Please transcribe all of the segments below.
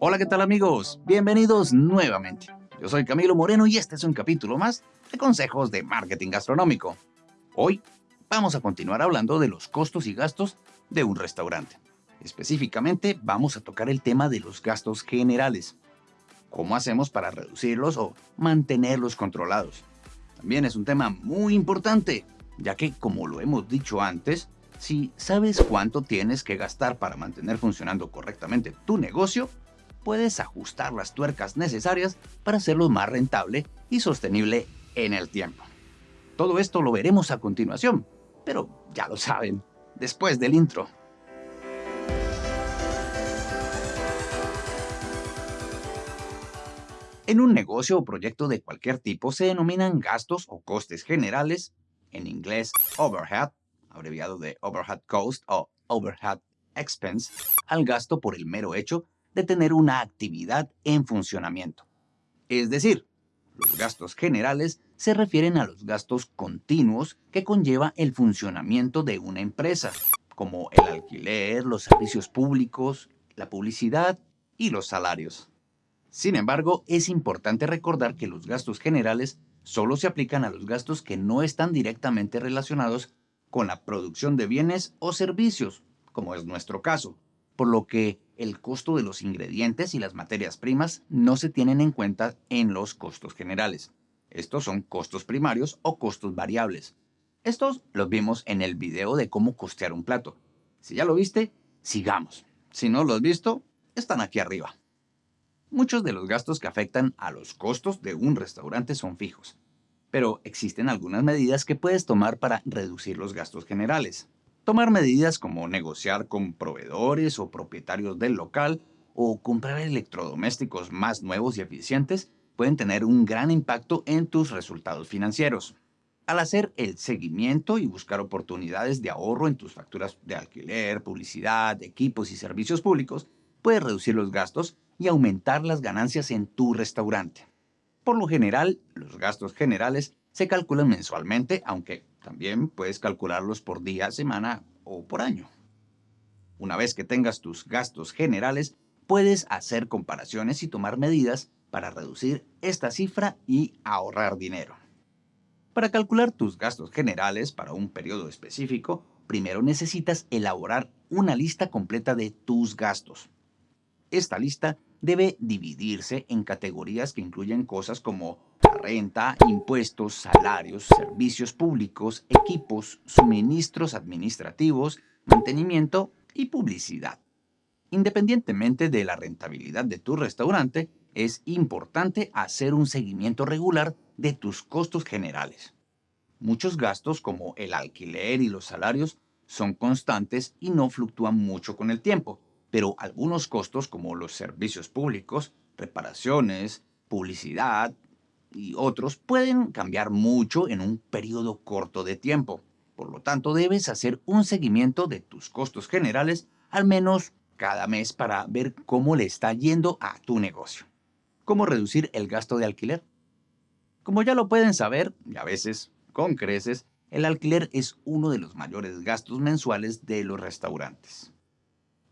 Hola, ¿qué tal amigos? Bienvenidos nuevamente. Yo soy Camilo Moreno y este es un capítulo más de consejos de marketing gastronómico. Hoy vamos a continuar hablando de los costos y gastos de un restaurante. Específicamente vamos a tocar el tema de los gastos generales. ¿Cómo hacemos para reducirlos o mantenerlos controlados? También es un tema muy importante, ya que como lo hemos dicho antes, si sabes cuánto tienes que gastar para mantener funcionando correctamente tu negocio, puedes ajustar las tuercas necesarias para hacerlo más rentable y sostenible en el tiempo. Todo esto lo veremos a continuación, pero ya lo saben, después del intro. En un negocio o proyecto de cualquier tipo se denominan gastos o costes generales, en inglés overhead, abreviado de overhead cost o overhead expense, al gasto por el mero hecho de tener una actividad en funcionamiento. Es decir, los gastos generales se refieren a los gastos continuos que conlleva el funcionamiento de una empresa, como el alquiler, los servicios públicos, la publicidad y los salarios. Sin embargo, es importante recordar que los gastos generales solo se aplican a los gastos que no están directamente relacionados con la producción de bienes o servicios, como es nuestro caso, por lo que el costo de los ingredientes y las materias primas no se tienen en cuenta en los costos generales. Estos son costos primarios o costos variables. Estos los vimos en el video de cómo costear un plato. Si ya lo viste, sigamos. Si no lo has visto, están aquí arriba. Muchos de los gastos que afectan a los costos de un restaurante son fijos, pero existen algunas medidas que puedes tomar para reducir los gastos generales. Tomar medidas como negociar con proveedores o propietarios del local o comprar electrodomésticos más nuevos y eficientes pueden tener un gran impacto en tus resultados financieros. Al hacer el seguimiento y buscar oportunidades de ahorro en tus facturas de alquiler, publicidad, equipos y servicios públicos, puedes reducir los gastos y aumentar las ganancias en tu restaurante. Por lo general, los gastos generales se calculan mensualmente, aunque también puedes calcularlos por día, semana o por año. Una vez que tengas tus gastos generales, puedes hacer comparaciones y tomar medidas para reducir esta cifra y ahorrar dinero. Para calcular tus gastos generales para un periodo específico, primero necesitas elaborar una lista completa de tus gastos. Esta lista debe dividirse en categorías que incluyen cosas como renta, impuestos, salarios, servicios públicos, equipos, suministros administrativos, mantenimiento y publicidad. Independientemente de la rentabilidad de tu restaurante, es importante hacer un seguimiento regular de tus costos generales. Muchos gastos como el alquiler y los salarios son constantes y no fluctúan mucho con el tiempo, pero algunos costos como los servicios públicos, reparaciones, publicidad y otros pueden cambiar mucho en un periodo corto de tiempo. Por lo tanto, debes hacer un seguimiento de tus costos generales al menos cada mes para ver cómo le está yendo a tu negocio. ¿Cómo reducir el gasto de alquiler? Como ya lo pueden saber, y a veces con creces, el alquiler es uno de los mayores gastos mensuales de los restaurantes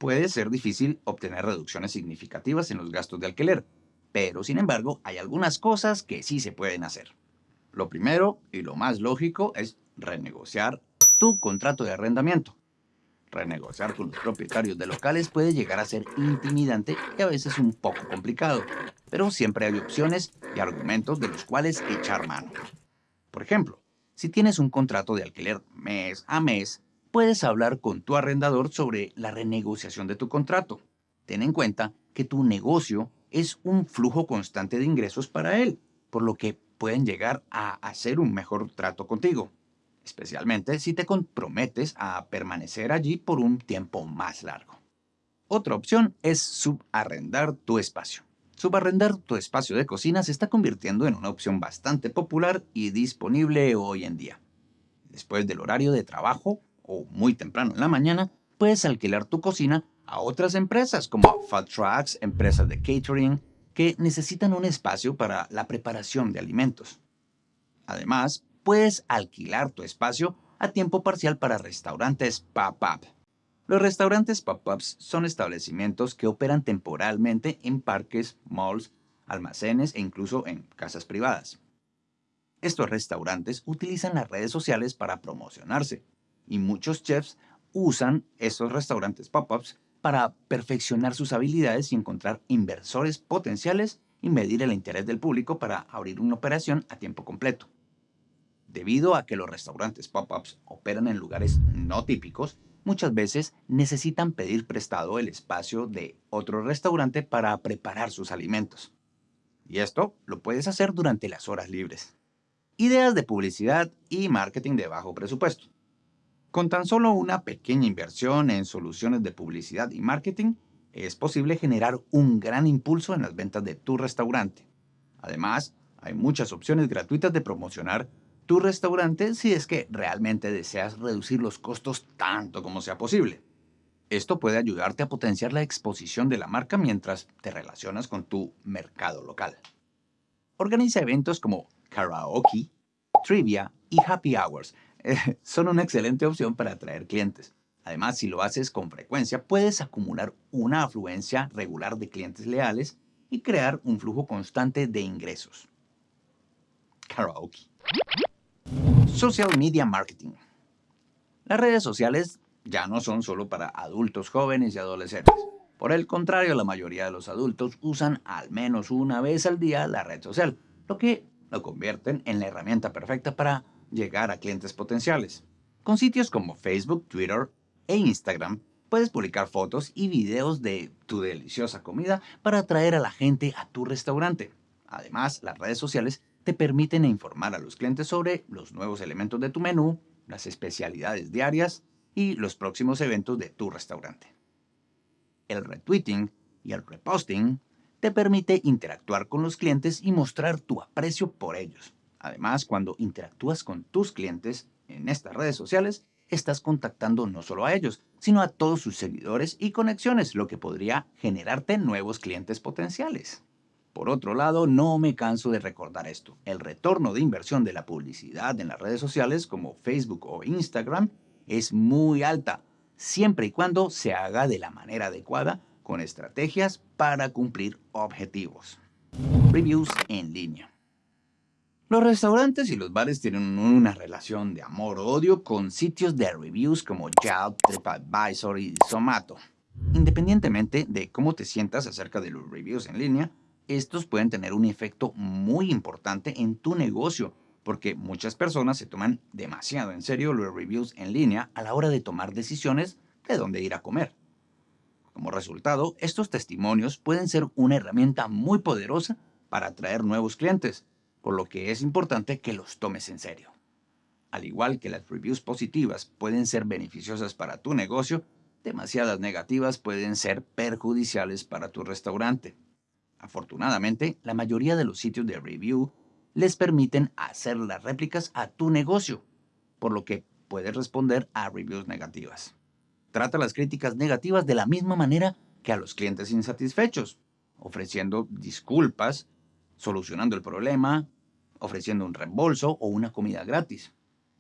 puede ser difícil obtener reducciones significativas en los gastos de alquiler, pero sin embargo hay algunas cosas que sí se pueden hacer. Lo primero y lo más lógico es renegociar tu contrato de arrendamiento. Renegociar con los propietarios de locales puede llegar a ser intimidante y a veces un poco complicado, pero siempre hay opciones y argumentos de los cuales echar mano. Por ejemplo, si tienes un contrato de alquiler mes a mes, puedes hablar con tu arrendador sobre la renegociación de tu contrato. Ten en cuenta que tu negocio es un flujo constante de ingresos para él, por lo que pueden llegar a hacer un mejor trato contigo, especialmente si te comprometes a permanecer allí por un tiempo más largo. Otra opción es subarrendar tu espacio. Subarrendar tu espacio de cocina se está convirtiendo en una opción bastante popular y disponible hoy en día. Después del horario de trabajo, o muy temprano en la mañana, puedes alquilar tu cocina a otras empresas como Fat Trucks, empresas de catering, que necesitan un espacio para la preparación de alimentos. Además, puedes alquilar tu espacio a tiempo parcial para restaurantes pop-up. Los restaurantes pop-ups son establecimientos que operan temporalmente en parques, malls, almacenes e incluso en casas privadas. Estos restaurantes utilizan las redes sociales para promocionarse y muchos chefs usan estos restaurantes pop-ups para perfeccionar sus habilidades y encontrar inversores potenciales y medir el interés del público para abrir una operación a tiempo completo. Debido a que los restaurantes pop-ups operan en lugares no típicos, muchas veces necesitan pedir prestado el espacio de otro restaurante para preparar sus alimentos. Y esto lo puedes hacer durante las horas libres. Ideas de publicidad y marketing de bajo presupuesto. Con tan solo una pequeña inversión en soluciones de publicidad y marketing, es posible generar un gran impulso en las ventas de tu restaurante. Además, hay muchas opciones gratuitas de promocionar tu restaurante si es que realmente deseas reducir los costos tanto como sea posible. Esto puede ayudarte a potenciar la exposición de la marca mientras te relacionas con tu mercado local. Organiza eventos como karaoke, trivia y happy hours. son una excelente opción para atraer clientes. Además, si lo haces con frecuencia, puedes acumular una afluencia regular de clientes leales y crear un flujo constante de ingresos. Karaoke. Social Media Marketing. Las redes sociales ya no son solo para adultos jóvenes y adolescentes. Por el contrario, la mayoría de los adultos usan al menos una vez al día la red social, lo que lo convierten en la herramienta perfecta para llegar a clientes potenciales. Con sitios como Facebook, Twitter e Instagram, puedes publicar fotos y videos de tu deliciosa comida para atraer a la gente a tu restaurante. Además, las redes sociales te permiten informar a los clientes sobre los nuevos elementos de tu menú, las especialidades diarias y los próximos eventos de tu restaurante. El retweeting y el reposting te permite interactuar con los clientes y mostrar tu aprecio por ellos. Además, cuando interactúas con tus clientes en estas redes sociales, estás contactando no solo a ellos, sino a todos sus seguidores y conexiones, lo que podría generarte nuevos clientes potenciales. Por otro lado, no me canso de recordar esto. El retorno de inversión de la publicidad en las redes sociales como Facebook o Instagram es muy alta, siempre y cuando se haga de la manera adecuada con estrategias para cumplir objetivos. Reviews en línea. Los restaurantes y los bares tienen una relación de amor-odio con sitios de reviews como Yelp, TripAdvisor y Zomato. Independientemente de cómo te sientas acerca de los reviews en línea, estos pueden tener un efecto muy importante en tu negocio, porque muchas personas se toman demasiado en serio los reviews en línea a la hora de tomar decisiones de dónde ir a comer. Como resultado, estos testimonios pueden ser una herramienta muy poderosa para atraer nuevos clientes, por lo que es importante que los tomes en serio. Al igual que las reviews positivas pueden ser beneficiosas para tu negocio, demasiadas negativas pueden ser perjudiciales para tu restaurante. Afortunadamente, la mayoría de los sitios de review les permiten hacer las réplicas a tu negocio, por lo que puedes responder a reviews negativas. Trata las críticas negativas de la misma manera que a los clientes insatisfechos, ofreciendo disculpas, solucionando el problema, ofreciendo un reembolso o una comida gratis.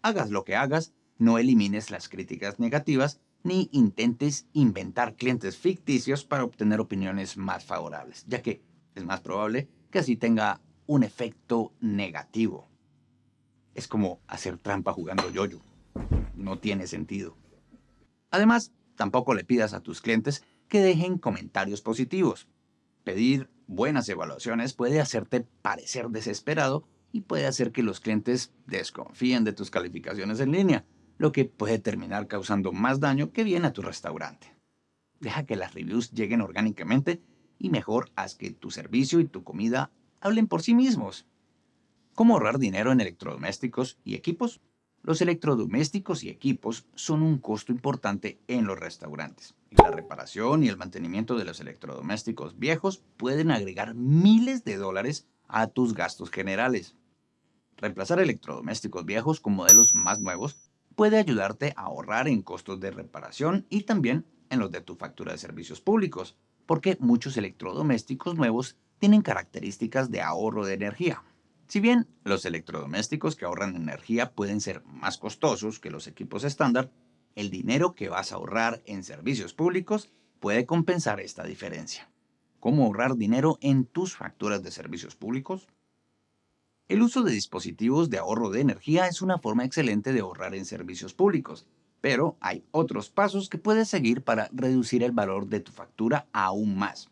Hagas lo que hagas, no elimines las críticas negativas ni intentes inventar clientes ficticios para obtener opiniones más favorables, ya que es más probable que así tenga un efecto negativo. Es como hacer trampa jugando yoyo. No tiene sentido. Además, tampoco le pidas a tus clientes que dejen comentarios positivos. Pedir buenas evaluaciones puede hacerte parecer desesperado y puede hacer que los clientes desconfíen de tus calificaciones en línea, lo que puede terminar causando más daño que bien a tu restaurante. Deja que las reviews lleguen orgánicamente y mejor haz que tu servicio y tu comida hablen por sí mismos. ¿Cómo ahorrar dinero en electrodomésticos y equipos? Los electrodomésticos y equipos son un costo importante en los restaurantes. La reparación y el mantenimiento de los electrodomésticos viejos pueden agregar miles de dólares a tus gastos generales. Reemplazar electrodomésticos viejos con modelos más nuevos puede ayudarte a ahorrar en costos de reparación y también en los de tu factura de servicios públicos porque muchos electrodomésticos nuevos tienen características de ahorro de energía. Si bien los electrodomésticos que ahorran energía pueden ser más costosos que los equipos estándar, el dinero que vas a ahorrar en servicios públicos puede compensar esta diferencia. ¿Cómo ahorrar dinero en tus facturas de servicios públicos? El uso de dispositivos de ahorro de energía es una forma excelente de ahorrar en servicios públicos, pero hay otros pasos que puedes seguir para reducir el valor de tu factura aún más.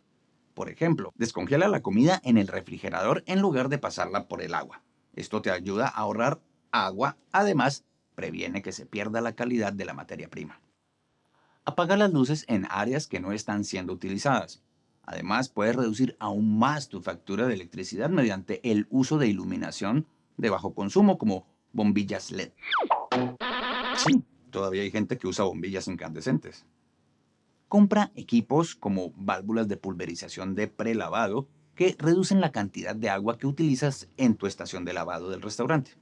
Por ejemplo, descongela la comida en el refrigerador en lugar de pasarla por el agua. Esto te ayuda a ahorrar agua, además previene que se pierda la calidad de la materia prima. Apaga las luces en áreas que no están siendo utilizadas. Además, puedes reducir aún más tu factura de electricidad mediante el uso de iluminación de bajo consumo como bombillas LED. Sí, todavía hay gente que usa bombillas incandescentes. Compra equipos como válvulas de pulverización de prelavado que reducen la cantidad de agua que utilizas en tu estación de lavado del restaurante.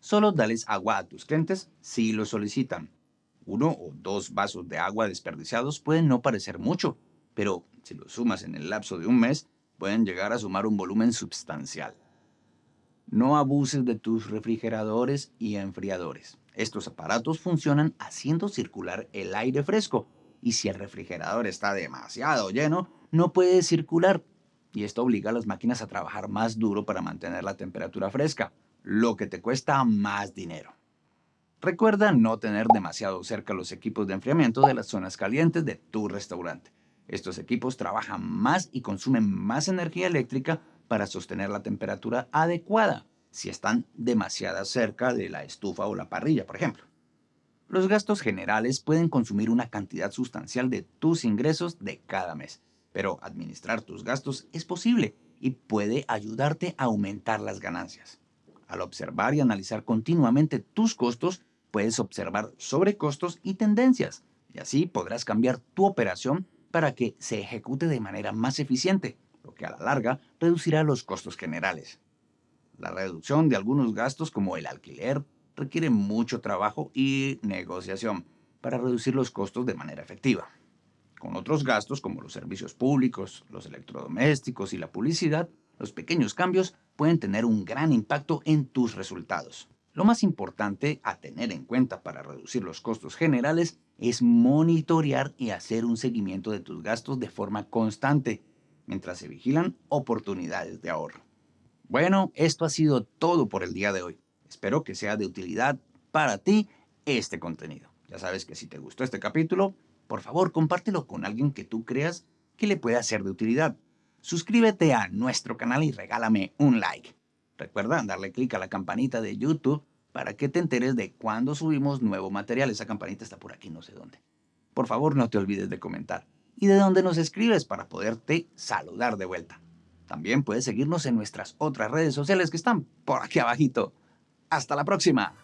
Solo dales agua a tus clientes si lo solicitan. Uno o dos vasos de agua desperdiciados pueden no parecer mucho, pero si lo sumas en el lapso de un mes, pueden llegar a sumar un volumen sustancial. No abuses de tus refrigeradores y enfriadores. Estos aparatos funcionan haciendo circular el aire fresco y si el refrigerador está demasiado lleno, no puede circular y esto obliga a las máquinas a trabajar más duro para mantener la temperatura fresca, lo que te cuesta más dinero. Recuerda no tener demasiado cerca los equipos de enfriamiento de las zonas calientes de tu restaurante. Estos equipos trabajan más y consumen más energía eléctrica para sostener la temperatura adecuada si están demasiado cerca de la estufa o la parrilla, por ejemplo. Los gastos generales pueden consumir una cantidad sustancial de tus ingresos de cada mes, pero administrar tus gastos es posible y puede ayudarte a aumentar las ganancias. Al observar y analizar continuamente tus costos, puedes observar sobrecostos y tendencias, y así podrás cambiar tu operación para que se ejecute de manera más eficiente, lo que a la larga reducirá los costos generales. La reducción de algunos gastos como el alquiler requiere mucho trabajo y negociación para reducir los costos de manera efectiva. Con otros gastos como los servicios públicos, los electrodomésticos y la publicidad, los pequeños cambios pueden tener un gran impacto en tus resultados. Lo más importante a tener en cuenta para reducir los costos generales es monitorear y hacer un seguimiento de tus gastos de forma constante, mientras se vigilan oportunidades de ahorro. Bueno, esto ha sido todo por el día de hoy. Espero que sea de utilidad para ti este contenido. Ya sabes que si te gustó este capítulo, por favor compártelo con alguien que tú creas que le pueda ser de utilidad. Suscríbete a nuestro canal y regálame un like. Recuerda darle clic a la campanita de YouTube para que te enteres de cuando subimos nuevo material. Esa campanita está por aquí, no sé dónde. Por favor, no te olvides de comentar y de dónde nos escribes para poderte saludar de vuelta. También puedes seguirnos en nuestras otras redes sociales que están por aquí abajito. ¡Hasta la próxima!